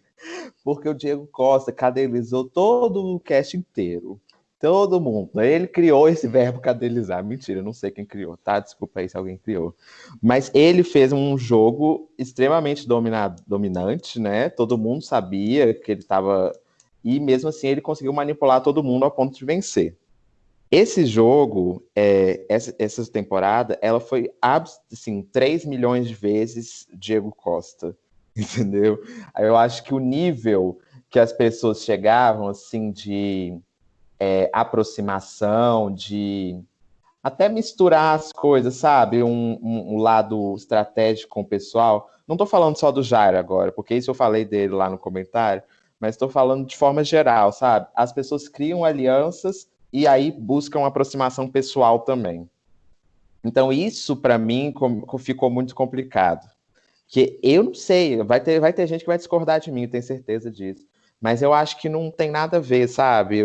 Porque o Diego Costa cadelizou todo o cast inteiro. Todo mundo. Ele criou esse verbo cadelizar. Mentira, não sei quem criou, tá? Desculpa aí se alguém criou. Mas ele fez um jogo extremamente dominado, dominante, né? Todo mundo sabia que ele estava. E mesmo assim ele conseguiu manipular todo mundo ao ponto de vencer. Esse jogo, é, essa, essa, temporada, ela foi assim, 3 milhões de vezes Diego Costa, entendeu? Eu acho que o nível que as pessoas chegavam, assim, de é, aproximação, de até misturar as coisas, sabe? Um, um, um, lado estratégico com o pessoal. Não estou falando só do Jairo agora, porque isso eu falei dele lá no comentário, mas estou falando de forma geral, sabe? As pessoas criam alianças e aí busca uma aproximação pessoal também. Então, isso para mim ficou muito complicado. Que eu não sei, vai ter, vai ter gente que vai discordar de mim, eu tenho certeza disso. Mas eu acho que não tem nada a ver, sabe?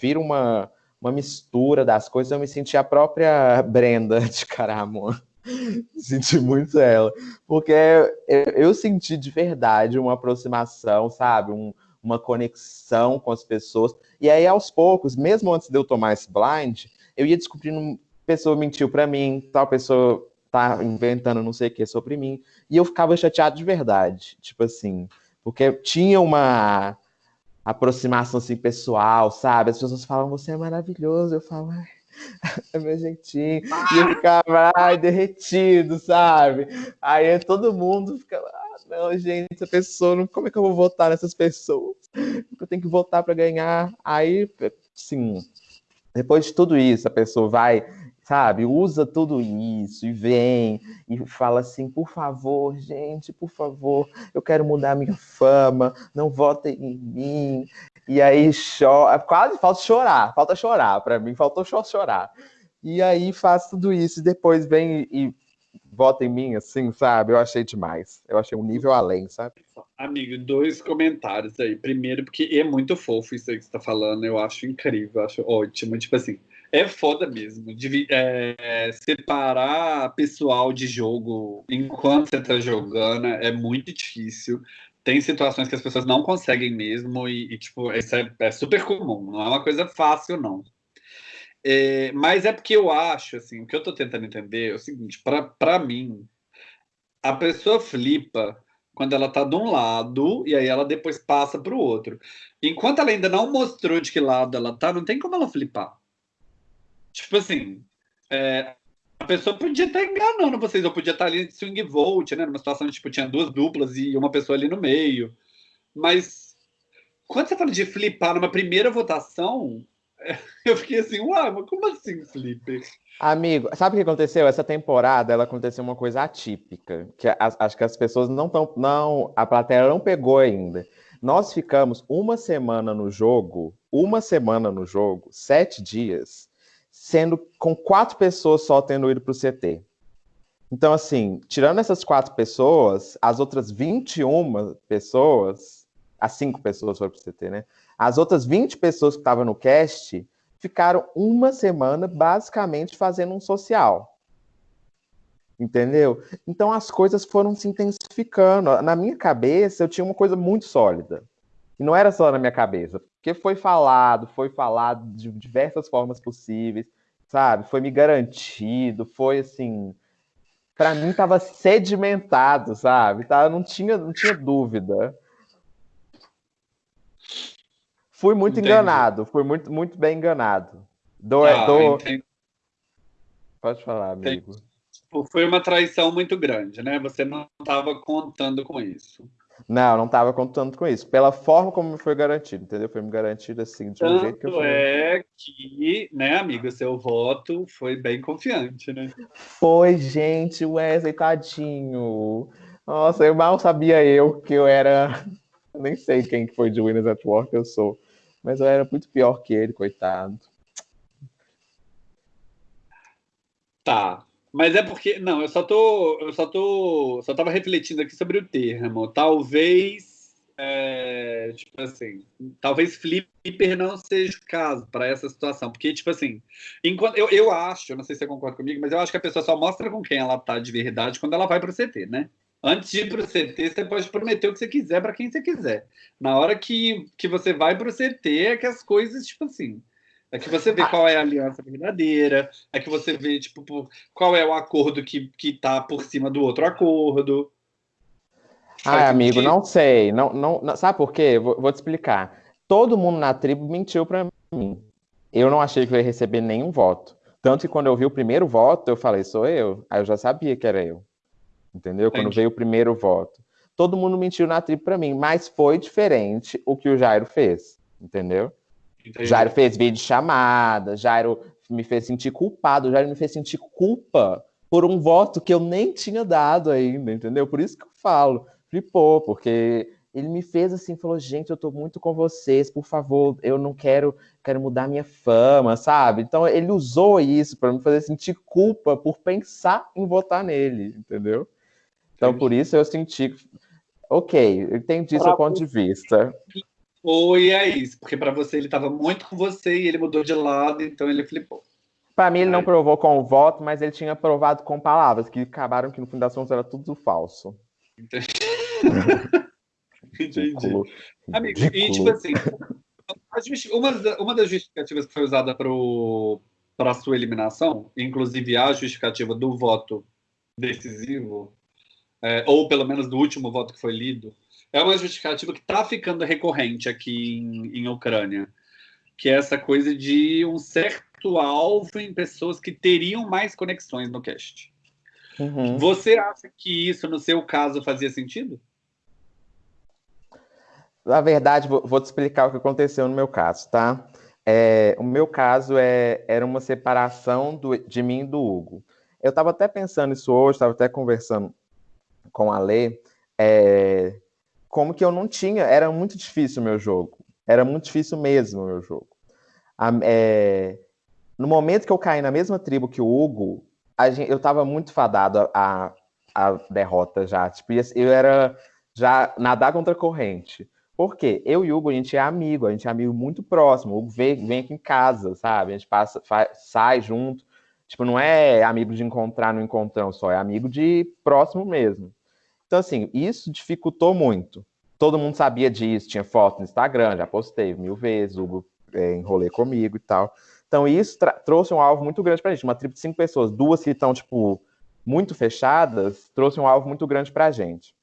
Vira uma, uma mistura das coisas. Eu me senti a própria Brenda de Caramon. senti muito ela. Porque eu, eu, senti de verdade uma aproximação, sabe? Um, uma conexão com as pessoas. E aí, aos poucos, mesmo antes de eu tomar esse blind, eu ia descobrindo pessoa mentiu para mim, tal pessoa tá inventando não sei o que sobre mim. E eu ficava chateado de verdade, tipo assim, porque tinha uma aproximação assim pessoal, sabe? As pessoas falavam, você é maravilhoso. Eu falo, É meu jeitinho. E eu ficava, ai, derretido, sabe? Aí todo mundo ficava, não, gente, essa pessoa, como é que eu vou votar nessas pessoas? Eu tenho que votar para ganhar. Aí, sim, depois de tudo isso, a pessoa vai sabe? Usa tudo isso e vem e fala assim: por favor, gente, por favor, eu quero mudar minha fama, não votem em mim. E aí chora, quase falta chorar, falta chorar, para mim faltou chorar. E aí faz tudo isso e depois vem e vota em mim, assim, sabe? Eu achei demais. Eu achei um nível além, sabe? Amigo, dois comentários aí. Primeiro, porque é muito fofo isso aí que você tá falando, eu acho incrível, eu acho ótimo. Tipo assim, é foda mesmo. De, é, separar pessoal de jogo enquanto você tá jogando é muito difícil. Tem situações que as pessoas não conseguem mesmo, e, e tipo, isso é, é, super comum, não é uma coisa fácil, não. É, mas é porque eu acho, assim, o que eu tô tentando entender é o seguinte: para mim, a pessoa flipa quando ela tá de um lado e aí ela depois passa para o outro. Enquanto ela ainda não mostrou de que lado ela tá, não tem como ela flipar. Tipo assim, é, a pessoa podia estar enganando vocês, ou podia estar ali swing vote, né? Numa situação tipo, tinha duas duplas e uma pessoa ali no meio. Mas quando você fala de flipar numa primeira votação, eu fiquei assim, uau, mas como assim, flipper? Amigo, sabe o que aconteceu? Essa temporada ela aconteceu uma coisa atípica, que as, acho que as pessoas não estão. Não, a plateia não pegou ainda. Nós ficamos uma semana no jogo, uma semana no jogo, sete dias, sendo com quatro pessoas só tendo ido para o CT. Então, assim, tirando essas quatro pessoas, as outras 21 pessoas, as cinco pessoas foram para o CT, né? As outras 20 pessoas que estavam no cast ficaram uma semana basicamente fazendo um social. Entendeu? Então as coisas foram se intensificando. Na minha cabeça, eu tinha uma coisa muito sólida. E não era só na minha cabeça, porque foi falado, foi falado de diversas formas possíveis, sabe? Foi me garantido, foi assim, para mim tava sedimentado, sabe? Tá, não tinha, não tinha dúvida. Fui muito entendi. enganado, fui muito, muito bem enganado. Do, ah, do... Pode falar, amigo. Tipo, foi uma traição muito grande, né? Você não estava contando com isso. Não, não estava contando com isso. Pela forma como foi garantido, entendeu? Foi me garantido assim, de um Tanto jeito que eu falei. é que, né, amigo, seu voto foi bem confiante, né? Foi, gente, Wesley, tadinho. Nossa, eu mal sabia eu que eu era. nem sei quem foi de Winners at Work eu sou. Mas eu era muito pior que ele, coitado. Tá. Mas é porque. Não, eu só tô. Eu só tô. Só tava refletindo aqui sobre o termo. Talvez. É, tipo assim, talvez flipper não seja o caso para essa situação, porque, tipo assim, enquanto eu, eu acho, não sei se você concorda comigo, mas eu acho que a pessoa só mostra com quem ela tá de verdade quando ela vai para o CT, né? Antes de ir para o CT, você pode prometer o que você quiser para quem você quiser. Na hora que, que você vai para o CT, é que as coisas, tipo assim, é que você vê ah. qual é a aliança verdadeira, é que você vê, tipo, qual é o acordo que, que tá por cima do outro acordo. Ah, amigo, não sei. Não, não, não, sabe por quê? Vou, vou te explicar. Todo mundo na tribo mentiu para mim. Eu não achei que eu ia receber nenhum voto. Tanto que quando eu vi o primeiro voto, eu falei, sou eu. Aí eu já sabia que era eu. Entendeu? Entendi. Quando veio o primeiro voto. Todo mundo mentiu na tribo para mim, mas foi diferente o que o Jairo fez. Entendeu? Entendi. Jairo fez vídeo chamada, Jairo me fez sentir culpado, Jairo me fez sentir culpa por um voto que eu nem tinha dado ainda, entendeu? Por isso que eu falo, flipou, porque ele me fez assim, falou, gente, eu tô muito com vocês, por favor, eu não quero, quero mudar minha fama, sabe? Então ele usou isso para me fazer sentir culpa por pensar em votar nele, entendeu? Então por isso eu senti, ok, entendi seu ponto de vista foi é isso, porque para você ele estava muito com você e ele mudou de lado, então ele flipou. Para mim ele não provou com o voto, mas ele tinha provado com palavras que acabaram que no das contas era tudo falso. Entendi. Entendi. Amigo, e tipo assim, uma, uma das justificativas que foi usada para a sua eliminação, inclusive a justificativa do voto decisivo, é, ou pelo menos do último voto que foi lido, é uma justificativa que está ficando recorrente aqui em, em Ucrânia, que é essa coisa de um certo público-alvo em pessoas que teriam mais conexões no cast. Uhum. Você acha que isso, no seu caso, fazia sentido? Na verdade, vou, vou te explicar o que aconteceu no meu caso, tá? É, o meu caso é, era uma separação do, de mim e do Hugo. Eu estava até pensando isso hoje, estava até conversando com a Lê, é, como que eu não tinha, era muito difícil o meu jogo. Era muito difícil mesmo o meu jogo. A, é, no momento que eu caí na mesma tribo que o Hugo, gente, eu estava muito fadado a, a, derrota já. Tipo, eu era já nadar contra a corrente. Por quê? Eu e o Hugo, a gente é amigo, a gente é amigo muito próximo. O Hugo vem, vem aqui em casa, sabe? A gente passa, faz, sai junto. Tipo, não é amigo de encontrar no encontrão só, é amigo de próximo mesmo. Então, assim, isso dificultou muito. Todo mundo sabia disso, tinha foto no Instagram, já postei mil vezes, Hugo é, enrolei comigo e tal. Então, isso trouxe um alvo muito grande pra gente. Uma tribo de cinco pessoas, duas que estão, tipo, muito fechadas, trouxe um alvo muito grande pra gente.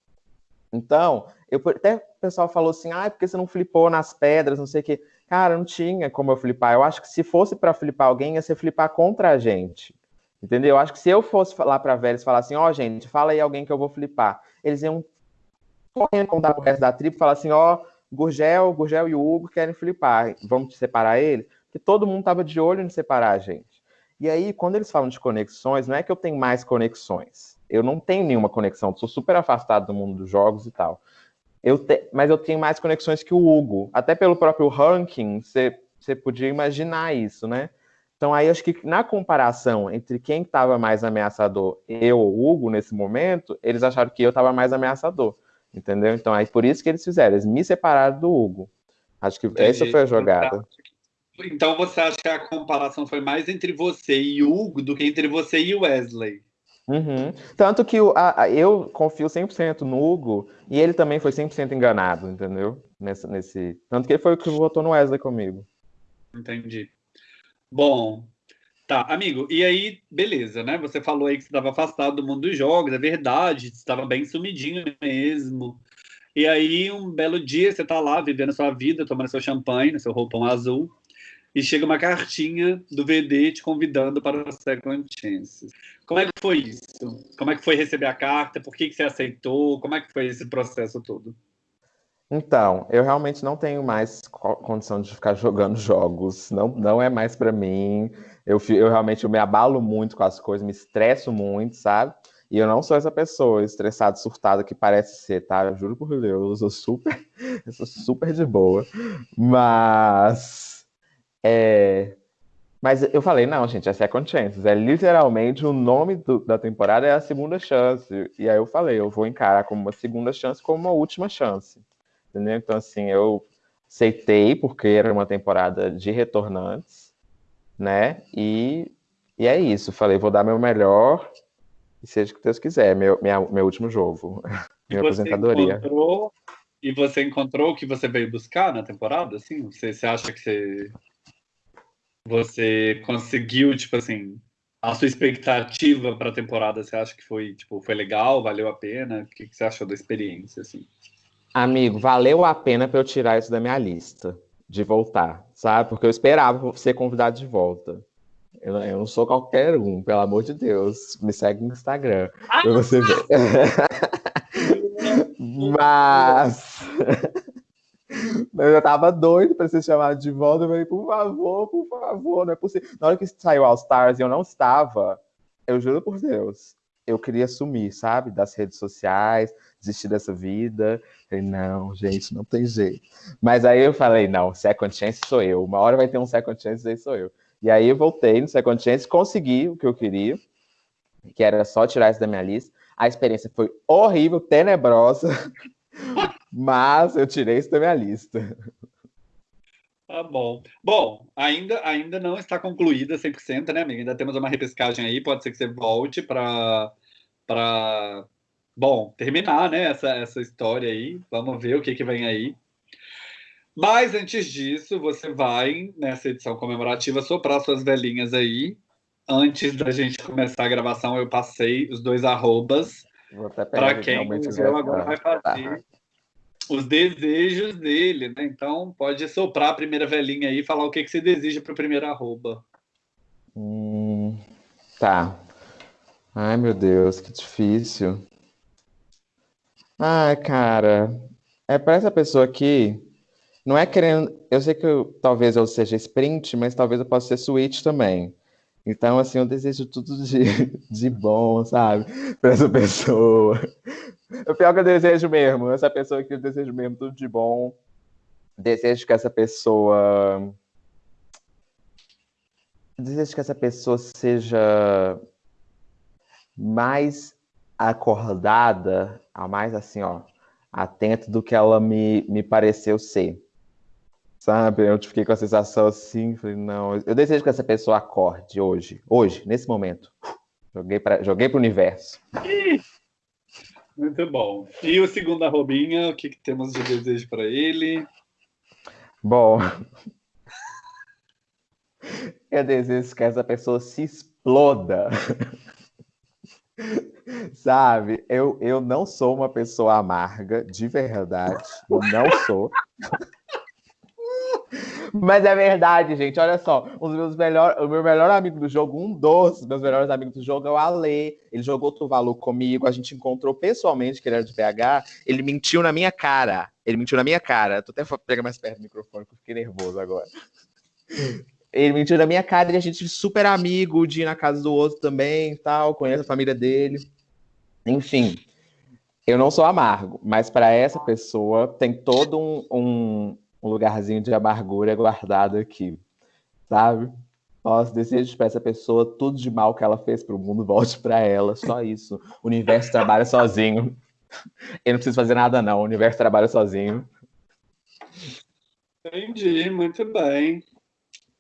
Então, eu, até o pessoal falou assim, ah, porque você não flipou nas pedras, não sei o quê. Cara, não tinha como eu flipar. Eu acho que se fosse para flipar alguém, ia ser flipar contra a gente. Entendeu? Eu acho que se eu fosse lá para velhos falar assim, ó, oh, gente, fala aí alguém que eu vou flipar. Eles iam correndo contar pro resto da tribo e falar assim, ó, oh, Gurgel, Gurgel e o Hugo querem flipar. Vamos te separar ele? Porque todo mundo tava de olho em separar a gente. E aí, quando eles falam de conexões, não é que eu tenho mais conexões. Eu não tenho nenhuma conexão, sou super afastado do mundo dos jogos e tal. Eu te... Mas eu tenho mais conexões que o Hugo. Até pelo próprio ranking, você podia imaginar isso, né? Então aí acho que na comparação entre quem estava mais ameaçador, eu ou Hugo nesse momento, eles acharam que eu estava mais ameaçador, entendeu? Então aí por isso que eles fizeram, eles me separaram do Hugo. Acho que Entendi. essa foi a jogada. Então você acha que a comparação foi mais entre você e o Hugo do que entre você e o Wesley? Uhum. Tanto que a, a, eu confio 100% no Hugo e ele também foi 100% enganado, entendeu? Nesse, nesse... Tanto que ele foi o que votou no Wesley comigo. Entendi. Bom, tá, amigo, e aí, beleza, né? Você falou aí que você estava afastado do mundo dos jogos, é verdade, você estava bem sumidinho mesmo. E aí, um belo dia, você tá lá vivendo a sua vida, tomando seu champanhe, seu roupão azul, e chega uma cartinha do VD te convidando para o Second Chances. Como é que foi isso? Como é que foi receber a carta? Por que, que você aceitou? Como é que foi esse processo todo? Então, eu realmente não tenho mais condição de ficar jogando jogos. Não, não é mais para mim. Eu, eu realmente me abalo muito com as coisas, me estresso muito, sabe? E eu não sou essa pessoa estressada, surtada que parece ser, tá? Eu juro por Deus, eu sou super, eu sou super de boa. Mas é... Mas eu falei, não, gente, é Second Chances. É literalmente o nome do, da temporada é a segunda chance. E aí eu falei, eu vou encarar como uma segunda chance, como uma última chance. Entendeu? Então, assim, eu aceitei, porque era uma temporada de retornantes, né? E, e é isso. Falei, vou dar meu melhor, e seja o que Deus quiser, meu, minha, meu último jogo. minha aposentadoria. Encontrou, e você encontrou o que você veio buscar na temporada? Assim, você, você acha que você você conseguiu, tipo assim, a sua expectativa para a temporada, você acha que foi, tipo, foi legal, valeu a pena? O que, que você achou da experiência, assim? Amigo, valeu a pena para eu tirar isso da minha lista, de voltar, sabe? Porque eu esperava ser convidado de volta. Eu, eu não sou qualquer um, pelo amor de Deus. Me segue no Instagram, ah, pra você ver. Mas... Eu tava doido para ser chamado de volta. Eu falei, por favor, por favor, não é possível. Na hora que saiu All Stars e eu não estava, eu juro por Deus, eu queria sumir, sabe? Das redes sociais, desistir dessa vida. falei, não, gente, não tem jeito. Mas aí eu falei, não, Second Chance sou eu. Uma hora vai ter um Second Chance, aí sou eu. E aí eu voltei no Second Chance, consegui o que eu queria, que era só tirar isso da minha lista. A experiência foi horrível, tenebrosa. Mas eu tirei isso da minha lista. Tá bom. Bom, ainda, ainda não está concluída 100%, né, amiga? Ainda temos uma repescagem aí. Pode ser que você volte para. Bom, terminar né, essa, essa história aí. Vamos ver o que, que vem aí. Mas antes disso, você vai, nessa edição comemorativa, soprar suas velhinhas aí. Antes da gente começar a gravação, eu passei os dois arrobas para quem o agora vai fazer os desejos dele, né? Então pode soprar a primeira velhinha aí e falar o que, que você deseja para o primeiro arroba. Hum, tá. Ai, meu Deus, que difícil. Ai, cara, é para essa pessoa aqui, não é querendo. Eu sei que eu, talvez eu seja sprint, mas talvez eu possa ser switch também. Então, assim, eu desejo tudo de, de bom, sabe? Para essa pessoa. O pior que eu desejo mesmo, essa pessoa que eu desejo mesmo tudo de bom. Desejo que essa pessoa. Desejo que essa pessoa seja mais acordada, a mais assim, ó, atenta do que ela me, me pareceu ser. Sabe? Eu fiquei com a sensação assim, falei, não, eu desejo que essa pessoa acorde hoje, hoje, nesse momento. Joguei para joguei o universo. Muito bom. E o segundo arrobinha, o que, que temos de desejo para ele? Bom, eu desejo que essa pessoa se exploda. Sabe, eu, eu não sou uma pessoa amarga, de verdade. Não sou. Mas é verdade, gente. Olha só, um dos meus melhor, o meu melhor amigo do jogo, um dos meus melhores amigos do jogo é o Ale. Ele jogou Tuvalu comigo, a gente encontrou pessoalmente que ele era de PH. Ele mentiu na minha cara. Ele mentiu na minha cara. Tô até pega mais perto do microfone, porque eu fiquei nervoso agora. Ele mentiu na minha cara e a gente super amigo, de ir na casa do outro também, tal, conhece a família dele. Enfim, eu não sou amargo, mas para essa pessoa tem todo um, um, um lugarzinho de amargura guardado aqui, sabe? Nossa, desejo para essa pessoa tudo de mal que ela fez para o mundo volte para ela, só isso. O universo trabalha sozinho. Eu não preciso fazer nada, não. O universo trabalha sozinho. Entendi, muito bem.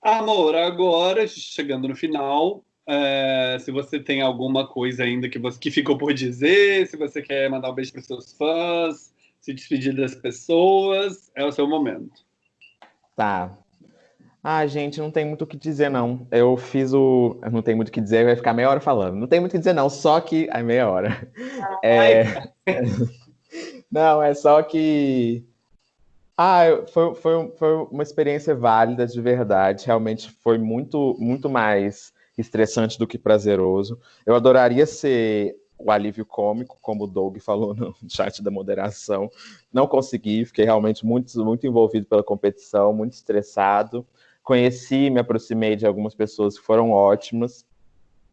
Amor, agora, chegando no final, é, se você tem alguma coisa ainda que, você, que ficou por dizer, se você quer mandar um beijo para os seus fãs, se despedir das pessoas, é o seu momento. Tá. Ah, gente, não tem muito o que dizer, não. Eu fiz o. Não tem muito o que dizer, vai ficar meia hora falando. Não tem muito o que dizer, não, só que. Ai, meia hora. É... não, é só que. Ah, foi, foi, foi uma experiência válida de verdade. Realmente foi muito, muito mais estressante do que prazeroso. Eu adoraria ser o alívio cômico, como o Doug falou no chat da moderação. Não consegui, fiquei realmente muito, muito envolvido pela competição, muito estressado. Conheci, me aproximei de algumas pessoas que foram ótimas.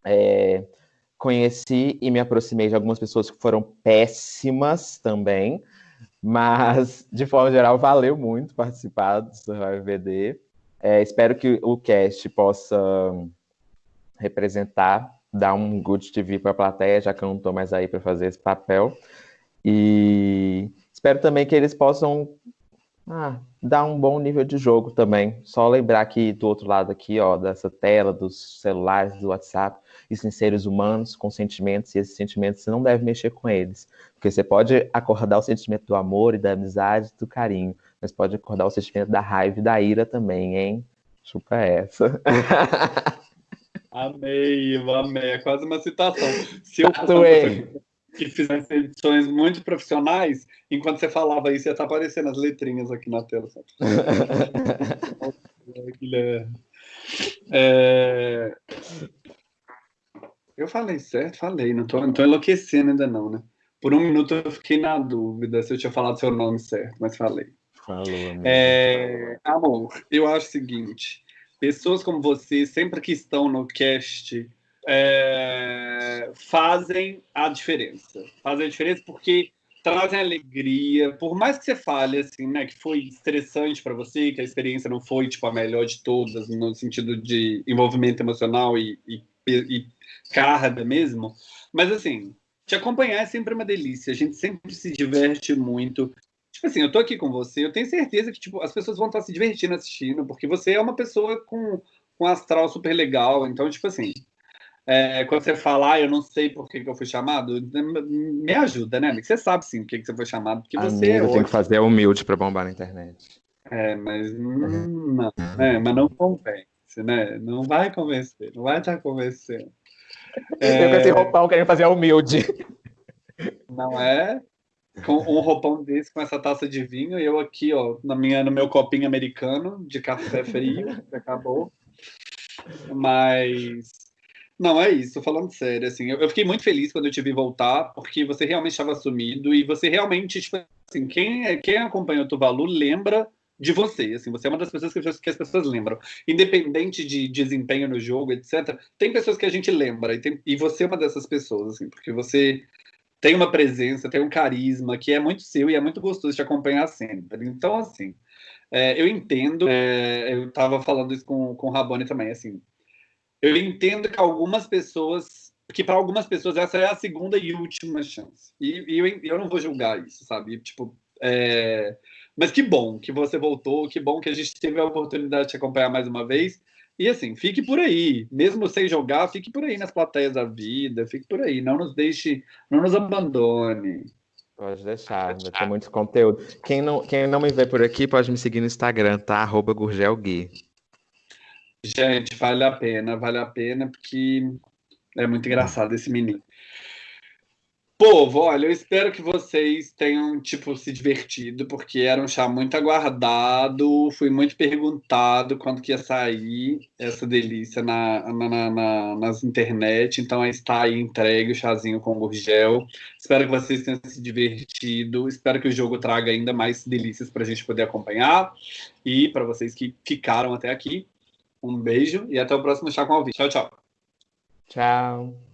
É, conheci e me aproximei de algumas pessoas que foram péssimas também. Mas, de forma geral, valeu muito participar do Survivor VD. É, espero que o cast possa representar dar um good TV para a plateia, já que eu não estou mais aí para fazer esse papel. E espero também que eles possam ah, dar um bom nível de jogo também. Só lembrar que do outro lado aqui, ó, dessa tela, dos celulares, do WhatsApp, existem seres humanos com sentimentos, e esses sentimentos você não deve mexer com eles. Porque você pode acordar o sentimento do amor e da amizade, do carinho, mas pode acordar o sentimento da raiva e da ira também, hein? Chupa essa. Amei, amei. É quase uma citação. Se eu fosse que fizesse edições muito profissionais, enquanto você falava isso, ia estar aparecendo as letrinhas aqui na tela. é... Eu falei certo? Falei. Não estou tô enlouquecendo ainda não, né? Por um minuto eu fiquei na dúvida se eu tinha falado seu nome certo, mas falei. Falou, é... Amor, eu acho o seguinte pessoas como você, sempre que estão no cast, é, fazem a diferença. Fazem a diferença porque trazem alegria. Por mais que você fale assim, né, que foi estressante para você, que a experiência não foi tipo a melhor de todas no sentido de envolvimento emocional e, e, e carga mesmo, mas assim, te acompanhar é sempre uma delícia. A gente sempre se diverte muito. Tipo assim, eu tô aqui com você, eu tenho certeza que tipo, as pessoas vão estar se divertindo assistindo, porque você é uma pessoa com, com astral super legal. Então, tipo assim, é, quando você falar, ah, eu não sei por que, que eu fui chamado, me ajuda, né? Você sabe sim por que, que você foi chamado, porque você Amigo, é tem que fazer humilde para bombar na internet. É, mas hum, não, é, mas não convence, né? Não vai convencer, não vai estar convencendo. É... Eu com esse roupão querendo fazer humilde. Não é? com um roupão desse, com essa taça de vinho, e eu aqui, ó, na minha, no meu copinho americano de café frio, que acabou. Mas. Não, é isso, falando sério, assim, eu, eu fiquei muito feliz quando eu te vi voltar, porque você realmente estava sumido e você realmente, tipo assim, quem, é, quem acompanha o Tuvalu lembra de você, assim, você é uma das pessoas que, que as pessoas lembram. Independente de desempenho no jogo, etc., tem pessoas que a gente lembra, e, tem, e você é uma dessas pessoas, assim, porque você tem uma presença, tem um carisma que é muito seu e é muito gostoso de acompanhar sempre. Então, assim, é, eu entendo, é, eu estava falando isso com, com o Rabone também, assim, eu entendo que algumas pessoas, que para algumas pessoas essa é a segunda e última chance. E, e eu, eu não vou julgar isso, sabe? Tipo, é... mas que bom que você voltou, que bom que a gente teve a oportunidade de te acompanhar mais uma vez. E assim, fique por aí, mesmo sem jogar, fique por aí nas plateias da vida, fique por aí, não nos deixe, não nos abandone. Pode deixar, ter muito conteúdo. Quem não, quem não me vê por aqui pode me seguir no Instagram, tá? Arroba Gurgelgui. Gente, vale a pena, vale a pena, porque é muito engraçado esse menino. Povo, olha, eu espero que vocês tenham, tipo, se divertido, porque era um chá muito aguardado, fui muito perguntado quando que ia sair essa delícia na, na, na, nas internet, então está aí entregue o chazinho com gurgel. Espero que vocês tenham se divertido, espero que o jogo traga ainda mais delícias para a gente poder acompanhar, e para vocês que ficaram até aqui, um beijo e até o próximo Chá com Alvi. Tchau, tchau. Tchau.